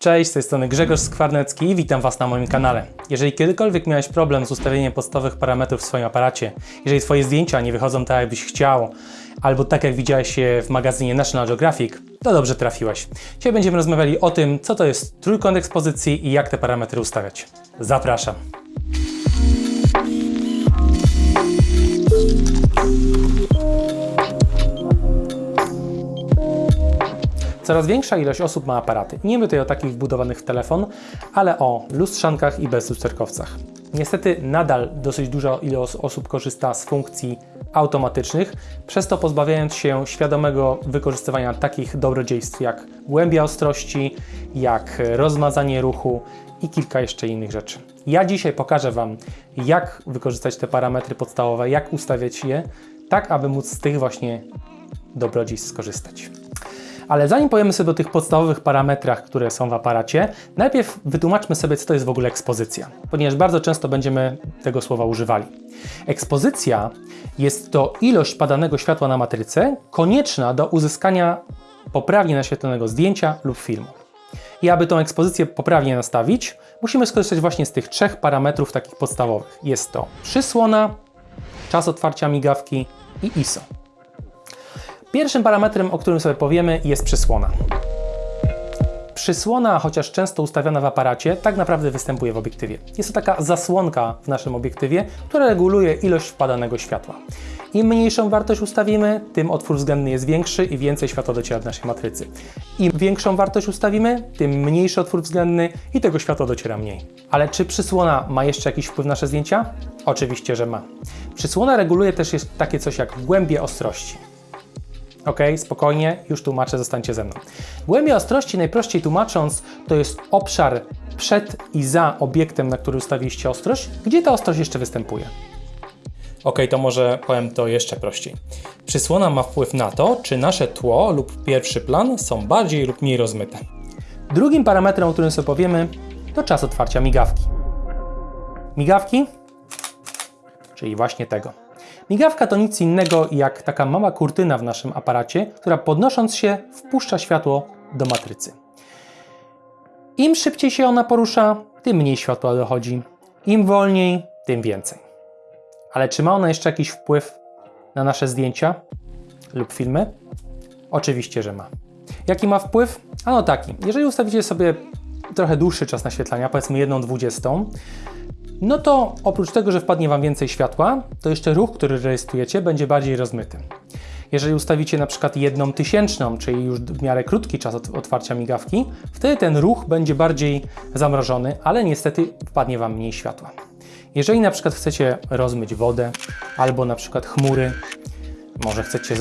Cześć, z tej strony Grzegorz Skwarnecki i witam Was na moim kanale. Jeżeli kiedykolwiek miałeś problem z ustawieniem podstawowych parametrów w swoim aparacie, jeżeli Twoje zdjęcia nie wychodzą tak, jakbyś chciał, albo tak jak widziałeś je w magazynie National Geographic, to dobrze trafiłeś. Dzisiaj będziemy rozmawiali o tym, co to jest trójkąt ekspozycji i jak te parametry ustawiać. Zapraszam. Coraz większa ilość osób ma aparaty. Nie mówię tutaj o takich wbudowanych w telefon, ale o lustrzankach i bezlusterkowcach. Niestety nadal dosyć duża ilość osób korzysta z funkcji automatycznych, przez to pozbawiając się świadomego wykorzystywania takich dobrodziejstw jak głębia ostrości, jak rozmazanie ruchu i kilka jeszcze innych rzeczy. Ja dzisiaj pokażę Wam, jak wykorzystać te parametry podstawowe, jak ustawiać je, tak aby móc z tych właśnie dobrodziejstw skorzystać. Ale zanim powiemy sobie o tych podstawowych parametrach, które są w aparacie, najpierw wytłumaczmy sobie, co to jest w ogóle ekspozycja, ponieważ bardzo często będziemy tego słowa używali. Ekspozycja jest to ilość padanego światła na matrycę konieczna do uzyskania poprawnie naświetlonego zdjęcia lub filmu. I aby tą ekspozycję poprawnie nastawić, musimy skorzystać właśnie z tych trzech parametrów takich podstawowych. Jest to przysłona, czas otwarcia migawki i ISO. Pierwszym parametrem, o którym sobie powiemy, jest przysłona. Przysłona, chociaż często ustawiona w aparacie, tak naprawdę występuje w obiektywie. Jest to taka zasłonka w naszym obiektywie, która reguluje ilość wpadanego światła. Im mniejszą wartość ustawimy, tym otwór względny jest większy i więcej światła dociera do naszej matrycy. Im większą wartość ustawimy, tym mniejszy otwór względny i tego światła dociera mniej. Ale czy przysłona ma jeszcze jakiś wpływ na nasze zdjęcia? Oczywiście, że ma. Przysłona reguluje też takie coś jak głębie ostrości. Ok, spokojnie, już tłumaczę, zostańcie ze mną. Głębia ostrości, najprościej tłumacząc, to jest obszar przed i za obiektem, na który ustawiliście ostrość, gdzie ta ostrość jeszcze występuje. Ok, to może powiem to jeszcze prościej. Przysłona ma wpływ na to, czy nasze tło lub pierwszy plan są bardziej lub mniej rozmyte. Drugim parametrem, o którym sobie powiemy, to czas otwarcia migawki. Migawki, czyli właśnie tego. Migawka to nic innego jak taka mała kurtyna w naszym aparacie, która podnosząc się wpuszcza światło do matrycy. Im szybciej się ona porusza, tym mniej światła dochodzi. Im wolniej, tym więcej. Ale czy ma ona jeszcze jakiś wpływ na nasze zdjęcia lub filmy? Oczywiście, że ma. Jaki ma wpływ? Ano taki. Jeżeli ustawicie sobie trochę dłuższy czas naświetlania, powiedzmy 1,20, no to oprócz tego, że wpadnie Wam więcej światła, to jeszcze ruch, który rejestrujecie, będzie bardziej rozmyty. Jeżeli ustawicie na przykład jedną tysięczną, czyli już w miarę krótki czas otwarcia migawki, wtedy ten ruch będzie bardziej zamrożony, ale niestety wpadnie Wam mniej światła. Jeżeli na przykład chcecie rozmyć wodę albo na przykład chmury, może chcecie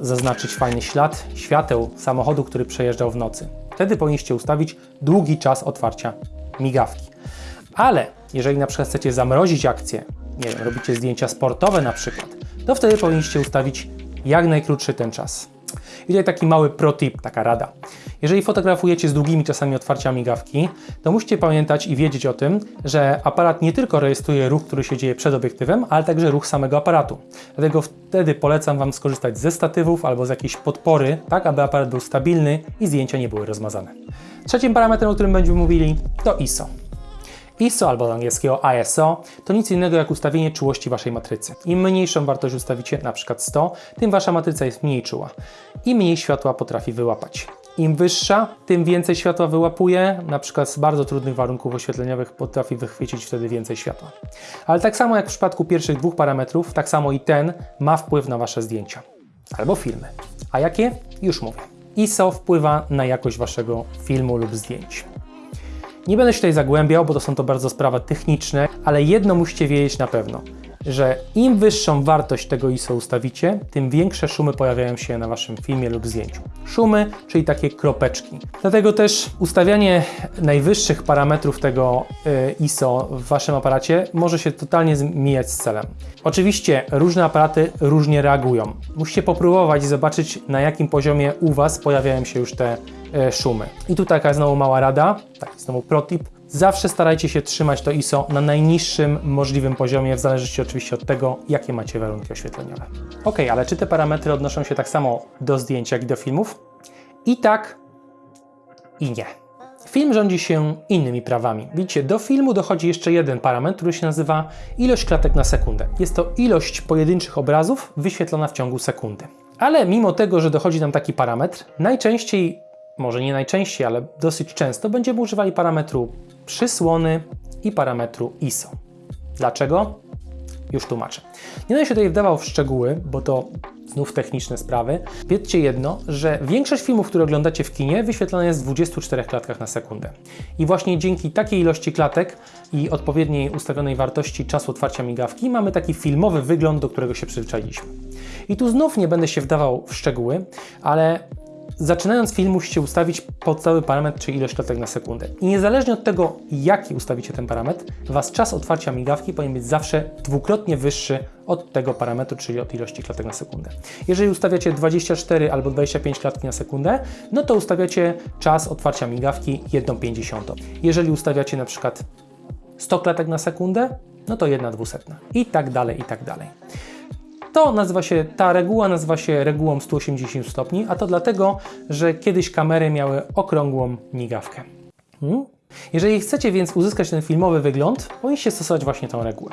zaznaczyć fajny ślad świateł samochodu, który przejeżdżał w nocy, wtedy powinniście ustawić długi czas otwarcia migawki. Ale jeżeli na przykład chcecie zamrozić akcję, nie wiem, robicie zdjęcia sportowe na przykład, to wtedy powinniście ustawić jak najkrótszy ten czas. I tutaj taki mały pro tip, taka rada. Jeżeli fotografujecie z długimi czasami otwarcia migawki, to musicie pamiętać i wiedzieć o tym, że aparat nie tylko rejestruje ruch, który się dzieje przed obiektywem, ale także ruch samego aparatu. Dlatego wtedy polecam Wam skorzystać ze statywów albo z jakiejś podpory, tak aby aparat był stabilny i zdjęcia nie były rozmazane. Trzecim parametrem, o którym będziemy mówili, to ISO. ISO albo z angielskiego ISO to nic innego jak ustawienie czułości Waszej matrycy. Im mniejszą wartość ustawicie, na przykład 100, tym Wasza matryca jest mniej czuła i mniej światła potrafi wyłapać. Im wyższa, tym więcej światła wyłapuje, na przykład z bardzo trudnych warunków oświetleniowych potrafi wychwycić wtedy więcej światła. Ale tak samo jak w przypadku pierwszych dwóch parametrów, tak samo i ten ma wpływ na Wasze zdjęcia albo filmy. A jakie? Już mówię. ISO wpływa na jakość Waszego filmu lub zdjęć. Nie będę się tutaj zagłębiał, bo to są to bardzo sprawy techniczne, ale jedno musicie wiedzieć na pewno że im wyższą wartość tego ISO ustawicie, tym większe szumy pojawiają się na Waszym filmie lub zdjęciu. Szumy, czyli takie kropeczki. Dlatego też ustawianie najwyższych parametrów tego y, ISO w Waszym aparacie może się totalnie zmieniać z celem. Oczywiście różne aparaty różnie reagują. Musicie popróbować i zobaczyć na jakim poziomie u Was pojawiają się już te y, szumy. I tu taka znowu mała rada, taki znowu protip Zawsze starajcie się trzymać to ISO na najniższym możliwym poziomie, w zależności oczywiście od tego, jakie macie warunki oświetleniowe. Ok, ale czy te parametry odnoszą się tak samo do zdjęć, jak i do filmów? I tak, i nie. Film rządzi się innymi prawami. Widzicie, do filmu dochodzi jeszcze jeden parametr, który się nazywa ilość klatek na sekundę. Jest to ilość pojedynczych obrazów wyświetlona w ciągu sekundy. Ale mimo tego, że dochodzi nam taki parametr, najczęściej, może nie najczęściej, ale dosyć często będziemy używali parametru przysłony i parametru ISO. Dlaczego? Już tłumaczę. Nie będę się tutaj wdawał w szczegóły, bo to znów techniczne sprawy. Wiedzcie jedno, że większość filmów, które oglądacie w kinie, wyświetlane jest w 24 klatkach na sekundę. I właśnie dzięki takiej ilości klatek i odpowiedniej ustawionej wartości czasu otwarcia migawki mamy taki filmowy wygląd, do którego się przyzwyczailiśmy. I tu znów nie będę się wdawał w szczegóły, ale Zaczynając film musicie ustawić podstawowy parametr, czyli ilość klatek na sekundę. I niezależnie od tego, jaki ustawicie ten parametr, Was czas otwarcia migawki powinien być zawsze dwukrotnie wyższy od tego parametru, czyli od ilości klatek na sekundę. Jeżeli ustawiacie 24 albo 25 klatki na sekundę, no to ustawiacie czas otwarcia migawki 1,50. Jeżeli ustawiacie na przykład 100 klatek na sekundę, no to 1,2. I tak dalej, i tak dalej. To nazywa się, ta reguła nazywa się regułą 180 stopni, a to dlatego, że kiedyś kamery miały okrągłą migawkę. Hmm? Jeżeli chcecie więc uzyskać ten filmowy wygląd, powinniście stosować właśnie tą regułę.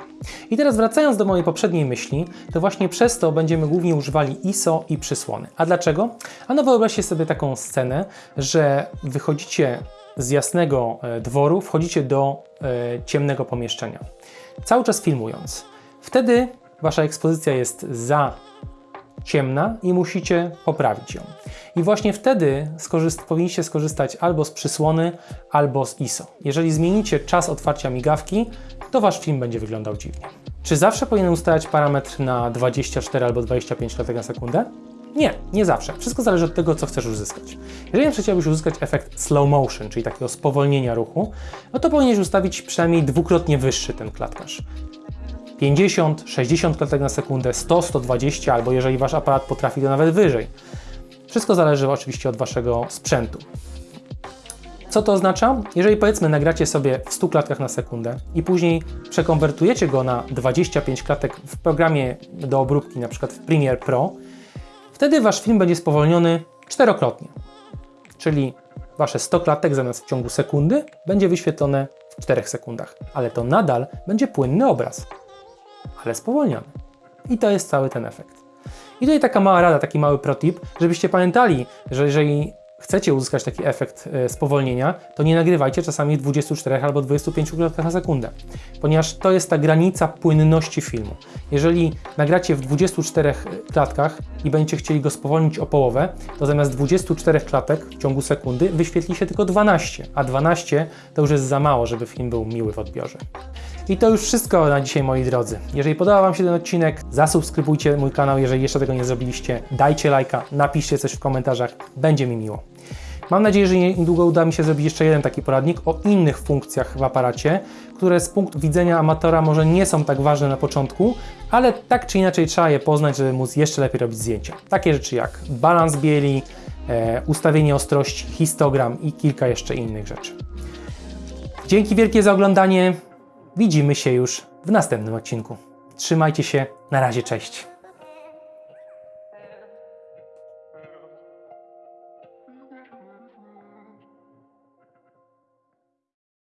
I teraz wracając do mojej poprzedniej myśli, to właśnie przez to będziemy głównie używali ISO i przysłony. A dlaczego? Ano wyobraźcie sobie taką scenę, że wychodzicie z jasnego e, dworu, wchodzicie do e, ciemnego pomieszczenia, cały czas filmując. Wtedy wasza ekspozycja jest za ciemna i musicie poprawić ją. I właśnie wtedy skorzyst powinniście skorzystać albo z przysłony, albo z ISO. Jeżeli zmienicie czas otwarcia migawki, to wasz film będzie wyglądał dziwnie. Czy zawsze powinien ustawiać parametr na 24 albo 25 klatek na sekundę? Nie, nie zawsze. Wszystko zależy od tego, co chcesz uzyskać. Jeżeli na chciałbyś uzyskać efekt slow motion, czyli takiego spowolnienia ruchu, no to powinieneś ustawić przynajmniej dwukrotnie wyższy ten klatkarz. 50, 60 klatek na sekundę, 100, 120, albo jeżeli Wasz aparat potrafi to nawet wyżej. Wszystko zależy oczywiście od Waszego sprzętu. Co to oznacza? Jeżeli powiedzmy nagracie sobie w 100 klatkach na sekundę i później przekonwertujecie go na 25 klatek w programie do obróbki, na przykład w Premiere Pro, wtedy Wasz film będzie spowolniony czterokrotnie. Czyli Wasze 100 klatek zamiast w ciągu sekundy będzie wyświetlone w 4 sekundach, ale to nadal będzie płynny obraz ale spowolniony. I to jest cały ten efekt. I tutaj taka mała rada, taki mały protip, żebyście pamiętali, że jeżeli chcecie uzyskać taki efekt e, spowolnienia, to nie nagrywajcie czasami w 24 albo 25 klatkach na sekundę, ponieważ to jest ta granica płynności filmu. Jeżeli nagracie w 24 klatkach i będziecie chcieli go spowolnić o połowę, to zamiast 24 klatek w ciągu sekundy wyświetli się tylko 12, a 12 to już jest za mało, żeby film był miły w odbiorze. I to już wszystko na dzisiaj, moi drodzy. Jeżeli podobał Wam się ten odcinek, zasubskrybujcie mój kanał, jeżeli jeszcze tego nie zrobiliście, dajcie lajka, napiszcie coś w komentarzach, będzie mi miło. Mam nadzieję, że niedługo uda mi się zrobić jeszcze jeden taki poradnik o innych funkcjach w aparacie, które z punktu widzenia amatora może nie są tak ważne na początku, ale tak czy inaczej trzeba je poznać, żeby móc jeszcze lepiej robić zdjęcia. Takie rzeczy jak balans bieli, e, ustawienie ostrości, histogram i kilka jeszcze innych rzeczy. Dzięki wielkie za oglądanie. Widzimy się już w następnym odcinku. Trzymajcie się, na razie, cześć.